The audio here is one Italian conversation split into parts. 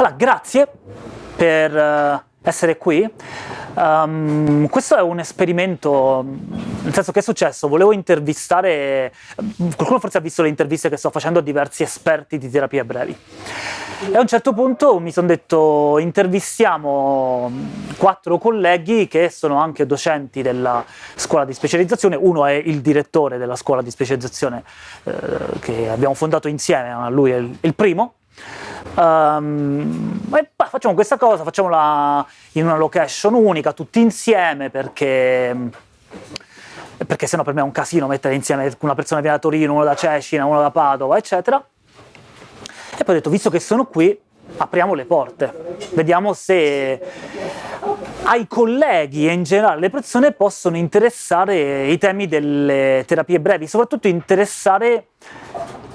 Allora, grazie per uh, essere qui. Um, questo è un esperimento, nel senso che è successo, volevo intervistare, qualcuno forse ha visto le interviste che sto facendo a diversi esperti di terapie brevi. E a un certo punto mi sono detto intervistiamo quattro colleghi che sono anche docenti della scuola di specializzazione, uno è il direttore della scuola di specializzazione eh, che abbiamo fondato insieme, lui è il primo, Um, e bah, facciamo questa cosa, facciamola in una location unica, tutti insieme, perché, perché sennò per me è un casino mettere insieme una persona viene da Torino, uno da Cecina, uno da Padova, eccetera. E poi ho detto, visto che sono qui, apriamo le porte, vediamo se ai colleghi e in generale le persone possono interessare i temi delle terapie brevi, soprattutto interessare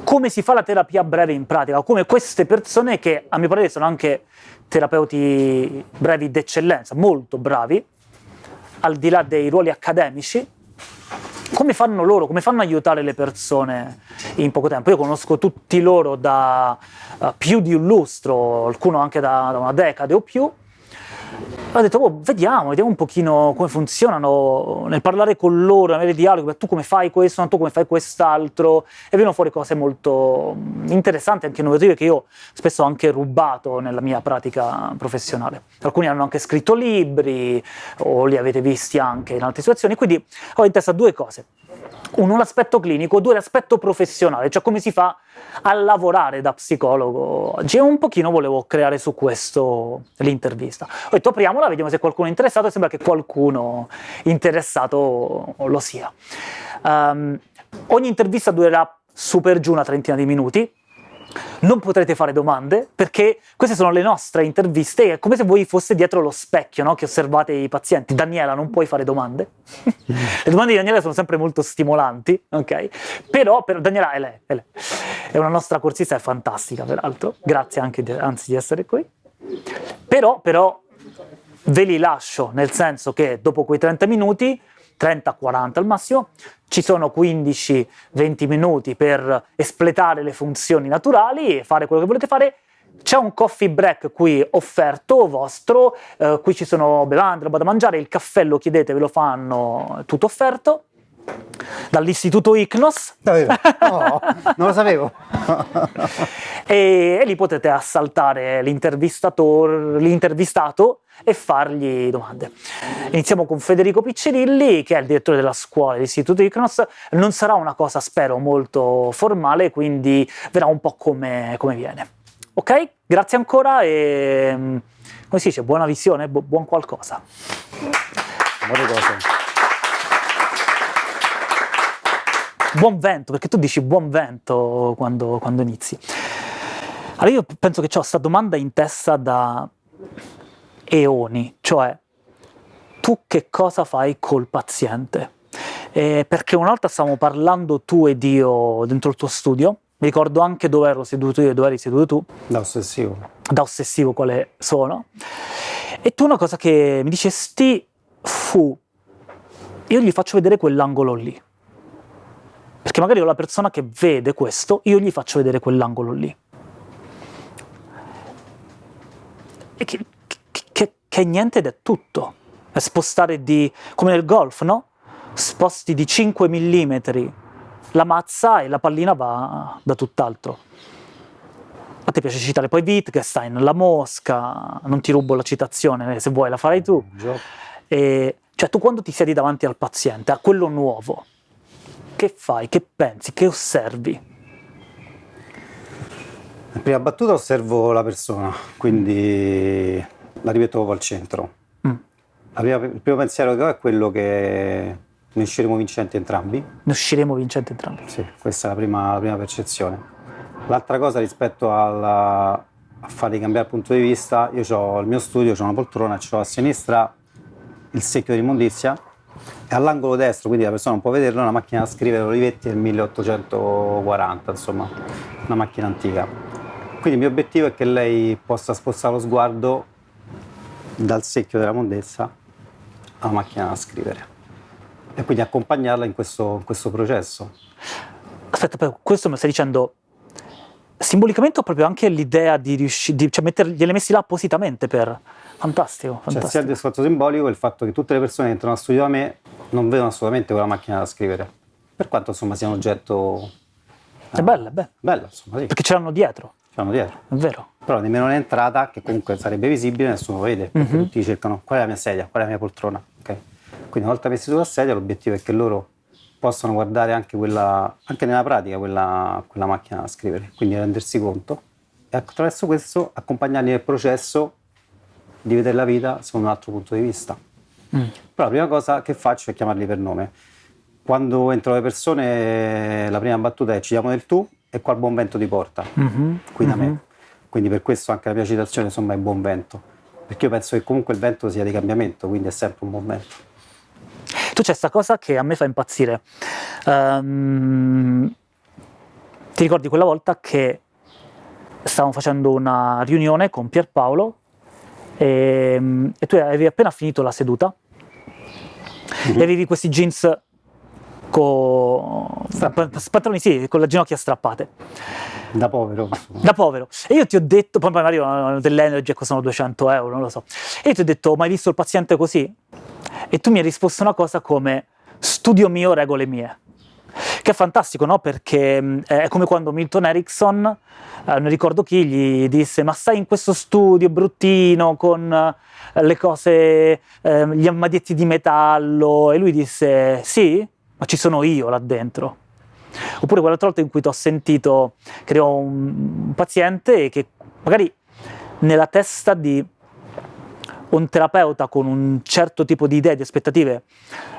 come si fa la terapia breve in pratica, come queste persone che a mio parere sono anche terapeuti brevi d'eccellenza, molto bravi, al di là dei ruoli accademici, come fanno loro, come fanno aiutare le persone in poco tempo? Io conosco tutti loro da uh, più di un lustro, alcuno anche da, da una decade o più, ho detto, oh, vediamo, vediamo un pochino come funzionano, nel parlare con loro, avere dialoghi, tu come fai questo, tu come fai quest'altro, e vengono fuori cose molto interessanti, anche innovative, che io spesso ho anche rubato nella mia pratica professionale. Alcuni hanno anche scritto libri, o li avete visti anche in altre situazioni, quindi ho in testa due cose uno l'aspetto clinico, due l'aspetto professionale, cioè come si fa a lavorare da psicologo oggi. E un pochino volevo creare su questo l'intervista. Ho detto apriamola, vediamo se qualcuno è interessato, e sembra che qualcuno interessato lo sia. Um, ogni intervista durerà super giù una trentina di minuti, non potrete fare domande perché queste sono le nostre interviste, è come se voi foste dietro lo specchio no? che osservate i pazienti. Daniela, non puoi fare domande. le domande di Daniela sono sempre molto stimolanti, ok? Però, per Daniela è lei, è lei, è una nostra corsista, è fantastica peraltro, grazie anche di, anzi di essere qui. Però, però ve li lascio, nel senso che dopo quei 30 minuti 30-40 al massimo, ci sono 15-20 minuti per espletare le funzioni naturali e fare quello che volete fare, c'è un coffee break qui offerto vostro, eh, qui ci sono bevande, roba da mangiare, il caffè lo chiedete, ve lo fanno, tutto offerto dall'istituto ICNOS. Davvero? No, non lo sapevo. e, e, lì potete assaltare l'intervistato e fargli domande. Iniziamo con Federico Piccirilli, che è il direttore della scuola dell'istituto ICNOS. Non sarà una cosa, spero, molto formale, quindi verrà un po' come, come viene. Ok? Grazie ancora e, come si dice, buona visione, bu buon qualcosa. Buone cose. Buon vento, perché tu dici buon vento quando, quando inizi. Allora io penso che ho questa domanda in testa da eoni, cioè tu che cosa fai col paziente? Eh, perché una volta stavamo parlando tu ed io dentro il tuo studio, mi ricordo anche dove ero seduto io e dove eri seduto tu. Da ossessivo. Da ossessivo quale sono. E tu una cosa che mi dicesti fu, io gli faccio vedere quell'angolo lì. Perché magari io la persona che vede questo, io gli faccio vedere quell'angolo lì. E che, che, che, è niente ed è tutto. È spostare di... come nel golf, no? Sposti di 5 mm la mazza e la pallina va da tutt'altro. A te piace citare poi Wittgenstein, La Mosca, non ti rubo la citazione, se vuoi la farai tu. E, cioè tu quando ti siedi davanti al paziente, a quello nuovo, che fai, che pensi, che osservi? In prima battuta osservo la persona, quindi la rimetto al centro. Mm. Prima, il primo pensiero che ho è quello che ne usciremo vincenti entrambi. Ne usciremo vincenti entrambi? Sì, questa è la prima, la prima percezione. L'altra cosa rispetto alla, a farli cambiare punto di vista, io ho il mio studio, ho una poltrona, ho a sinistra il secchio di e all'angolo destro, quindi la persona non può vederlo, una macchina da scrivere Olivetti del 1840, insomma, una macchina antica. Quindi il mio obiettivo è che lei possa spostare lo sguardo dal secchio della mondezza alla macchina da scrivere e quindi accompagnarla in questo, in questo processo. Aspetta, però questo mi stai dicendo simbolicamente ho proprio anche l'idea di riuscire, cioè mettere, gliele messi là appositamente per... Fantastico, fantastico. Cioè sia il discorso simbolico il fatto che tutte le persone che entrano a studio da me non vedono assolutamente quella macchina da scrivere, per quanto insomma sia un oggetto... È bello, è bello. Bello, insomma, sì. Perché ce l'hanno dietro, Ce l'hanno dietro. è vero. Però nemmeno l'entrata, che comunque sarebbe visibile, nessuno lo vede, perché Mhm. tutti cercano qual è la mia sedia, qual è la mia poltrona. ok? Quindi una volta messi sulla sedia l'obiettivo è che loro possano guardare anche, quella, anche nella pratica quella, quella macchina da scrivere, quindi rendersi conto e attraverso questo accompagnarli nel processo di vedere la vita secondo un altro punto di vista. Mm. Però la prima cosa che faccio è chiamarli per nome. Quando entrano le persone la prima battuta è ci diamo del tu e qual buon vento ti porta Mhm, qui da mhm. me. Quindi per questo anche la mia citazione insomma è buon vento, perché io penso che comunque il vento sia di cambiamento, quindi è sempre un buon vento. Tu c'è questa cosa che a me fa impazzire. Ehm, ti ricordi quella volta che stavamo facendo una riunione con Pierpaolo e, e tu avevi appena finito la seduta e avevi questi jeans con pantaloni sì, con le ginocchia strappate Da povero. da povero. E io ti ho detto, poi magari dell'energy costano 200 euro, non lo so. E io ti ho detto, ma hai visto il paziente così? E tu mi hai risposto una cosa come, studio mio, regole mie. Che è fantastico, no? Perché mh, è come quando Milton Erickson, eh, non ricordo chi, gli disse, ma stai in questo studio bruttino con eh, le cose, eh, gli armadietti di metallo, e lui disse, sì, ma ci sono io là dentro. Oppure quell'altra volta in cui ti ho sentito che un, un paziente che magari nella testa di un terapeuta con un certo tipo di idee, di aspettative,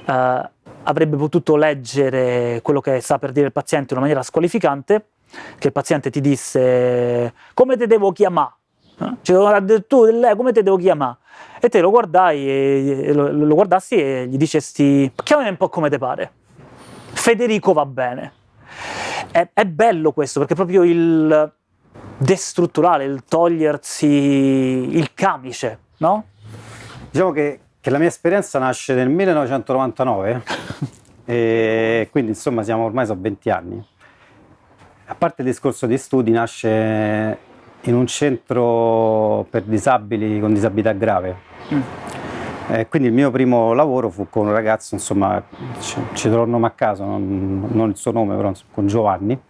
eh, avrebbe potuto leggere quello che sta per dire il paziente in una maniera squalificante, che il paziente ti disse come te devo chiamare? Eh? Cioè, tu, come te devo chiamare? E te lo guardai e, lo, guardassi e gli dicesti chiamami un po' come te pare. Federico va bene. È, è bello questo perché proprio il destrutturale, il togliersi il camice, no? Diciamo che, che la mia esperienza nasce nel 1999 e quindi insomma siamo ormai sono 20 anni. A parte il discorso di studi, nasce in un centro per disabili con disabilità grave. Eh, quindi il mio primo lavoro fu con un ragazzo, insomma, ci, ci trovo il nome a caso, non, non il suo nome, però con Giovanni.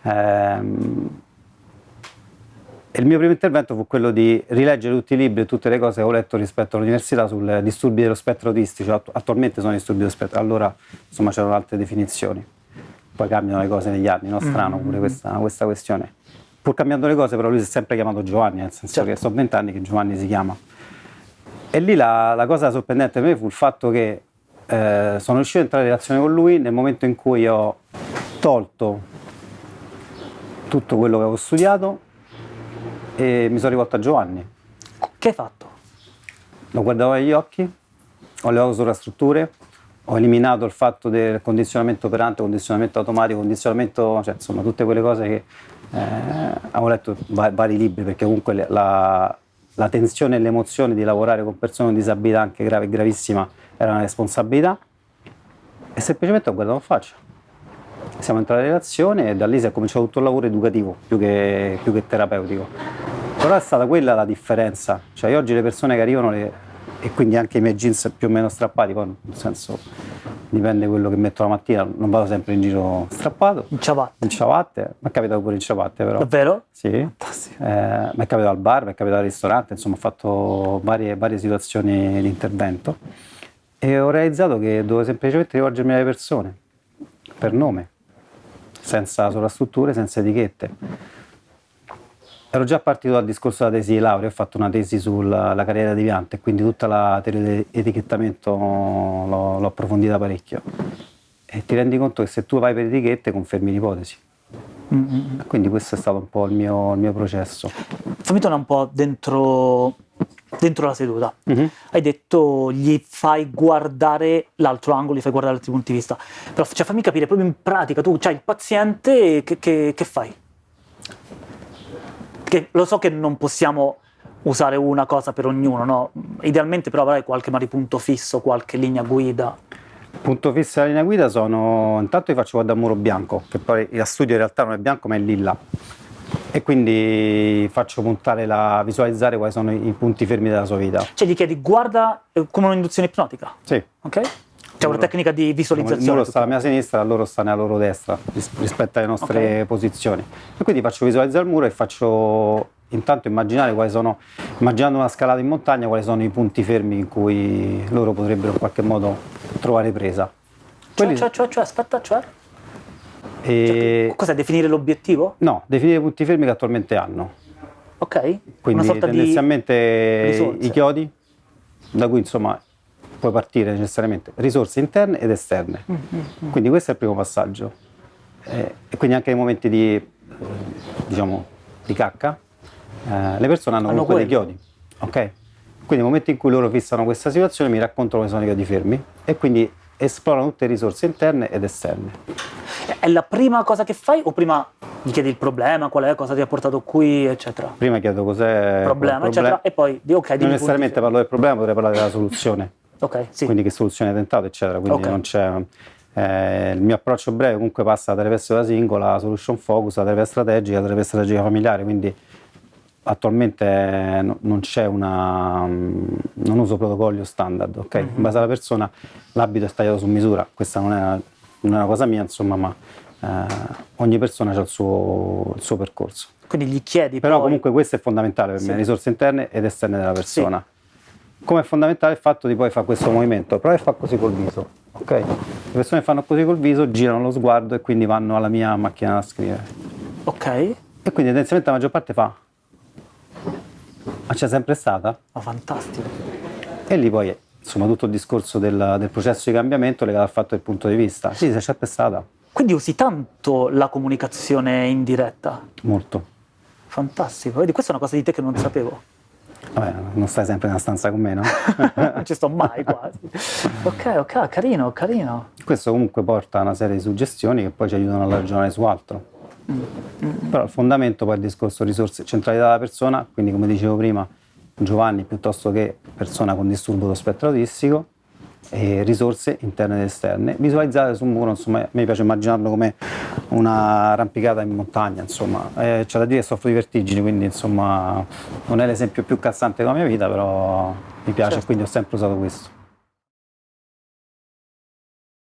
Ehm, e il mio primo intervento fu quello di rileggere tutti i libri e tutte le cose che ho letto rispetto all'università sui disturbi dello spettro autistico. Attu- attualmente sono disturbi dello spettro, allora insomma c'erano altre definizioni. Poi cambiano le cose negli anni, no? Strano pure questa, questa questione. Pur cambiando le cose, però lui si è sempre chiamato Giovanni, nel senso Certo. che sono vent'anni che Giovanni si chiama. E lì la, la cosa sorprendente per me fu il fatto che eh, sono riuscito a entrare in relazione con lui nel momento in cui ho tolto tutto quello che avevo studiato e mi sono rivolto a Giovanni. Che hai fatto? Lo guardavo negli occhi, ho levato sovrastrutture, ho eliminato il fatto del condizionamento operante, condizionamento automatico, condizionamento, cioè insomma tutte quelle cose che eh, avevo letto va- vari libri perché comunque la, la tensione e l'emozione di lavorare con persone con disabilità anche grave e gravissima era una responsabilità e semplicemente ho guardato in faccia. Siamo entrati in relazione e da lì si è cominciato tutto il lavoro educativo più che, più che terapeutico. Però è stata quella la differenza, cioè io oggi le persone che arrivano le- e quindi anche i miei jeans più o meno strappati, poi nel senso dipende quello che metto la mattina, non vado sempre in giro strappato, In ciabatte. in ciabatte, mi è capitato pure in ciabatte però. Davvero? Sì, eh, mi è capitato al bar, mi è capitato al ristorante, insomma ho fatto varie, varie situazioni di intervento e ho realizzato che dovevo semplicemente rivolgermi alle persone, per nome, senza sovrastrutture, senza etichette. Ero già partito dal discorso della tesi di laurea, ho fatto una tesi sulla la carriera deviante, quindi tutta la teoria dell'etichettamento l'ho, l'ho approfondita parecchio. E ti rendi conto che se tu vai per etichette confermi l'ipotesi. Mm, mm, mm. Quindi questo è stato un po' il mio, il mio processo. Fammi tornare un po' dentro, dentro la seduta. Mhm. Hai detto gli fai guardare l'altro angolo, gli fai guardare altri punti di vista. Però cioè, fammi capire, proprio in pratica, tu c'hai il paziente, che, che- che fai? Che lo so che non possiamo usare una cosa per ognuno, no? Idealmente però avrai qualche magari punto fisso, qualche linea guida. Punto fisso della linea guida sono, intanto vi faccio guardare il muro bianco, che poi la studio in realtà non è bianco ma è lilla. e quindi faccio puntare la visualizzare quali sono i punti fermi della sua vita. Cioè gli chiedi guarda eh, come un'induzione ipnotica? Sì. Ok? C'è una tecnica di Il visualizzazione. muro sta alla mia sinistra, loro stanno alla loro destra ris- rispetto alle nostre Ok. posizioni. E quindi faccio visualizzare il muro e faccio intanto immaginare quali sono, immaginando una scalata in montagna, quali sono i punti fermi in cui loro potrebbero in qualche modo trovare presa. Cioè, Quelli- cioè, cioè, cioè, aspetta, cioè? e- Cos'è definire l'obiettivo? no, definire i punti fermi che attualmente hanno. Ok? Quindi tendenzialmente i chiodi, da cui insomma puoi partire necessariamente risorse interne ed esterne. Mm, Quindi questo è il primo passaggio. Eh, e quindi anche nei momenti di, eh, diciamo, di cacca, eh, le persone hanno Hanno comunque dei quello. chiodi. ok? Quindi nel momento in cui loro fissano questa situazione mi raccontano quali sono i chiodi fermi e quindi esplorano tutte le risorse interne ed esterne. È la prima cosa che fai o prima gli chiedi il problema, qual è, cosa ti ha portato qui, eccetera? Prima chiedo cos'è il Problema, eccetera, e poi di ok, Non necessariamente parlo del problema, potrei parlare della soluzione. Fermi. Ok, sì. quindi che soluzione hai tentato, eccetera. Quindi Ok. non c'è. eh, il mio approccio breve comunque passa da terapia da singola, la solution focus, la terapia strategica, la terapia strategica familiare, quindi attualmente eh, no- non c'è una. mm, non uso protocolli o standard, ok? Mhm. In base alla persona l'abito è tagliato su misura, questa non è una, non è una cosa mia, insomma, ma eh, ogni persona ha il suo, il suo percorso. Quindi gli chiedi Però poi... comunque questo è fondamentale per Sì. me, risorse interne ed esterne della persona. Come è fondamentale il fatto di poi fare questo movimento, prova e fa così col viso, ok? Le persone fanno così col viso, girano lo sguardo e quindi vanno alla mia macchina da scrivere. Ok, E quindi tendenzialmente la maggior parte fa, ma c'è sempre stata? ma fantastico. E lì poi, insomma, tutto il discorso del, del processo di cambiamento legato al fatto del punto di vista. Sì, c'è sempre stata, Quindi usi tanto la comunicazione indiretta. molto. Fantastico. Vedi, questa è una cosa di te che non sapevo. Vabbè, non stai sempre una stanza con me, no? non ci sto mai quasi. Ok, ok, carino, carino. Questo comunque porta a una serie di suggestioni che poi ci aiutano a ragionare su altro. Però il fondamento poi è il discorso risorse, centralità della persona, quindi come dicevo prima, Giovanni piuttosto che persona con disturbo dello spettro autistico, e risorse interne ed esterne, visualizzate su un muro, insomma, a me piace immaginarlo come una arrampicata in montagna, insomma, Eh, c'è da dire che soffro di vertigini, quindi insomma non è l'esempio più calzante della mia vita, però mi piace Certo. quindi ho sempre usato questo.